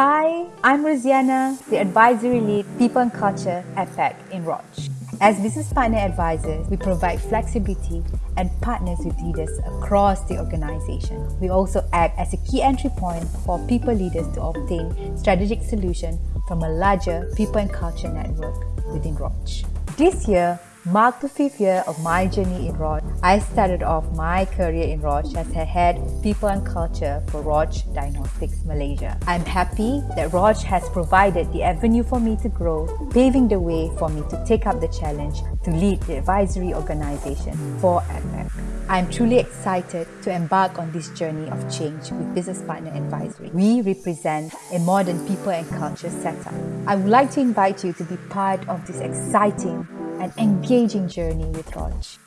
Hi, I'm Rosiana, the Advisory Lead People and Culture at APAC in Roche. As business partner advisors, we provide flexibility and partners with leaders across the organization. We also act as a key entry point for people leaders to obtain strategic solutions from a larger people and culture network within Roche. This year, marked the fifth year of my journey in Roche. I started off my career in Roche as a head people and culture for Roche Diagnostics Malaysia. I'm happy that Roche has provided the avenue for me to grow, paving the way for me to take up the challenge to lead the advisory organization for APAC. I'm truly excited to embark on this journey of change with Business Partner Advisory. We represent a modern people and culture setup. I would like to invite you to be part of this exciting and engaging journey with Roche.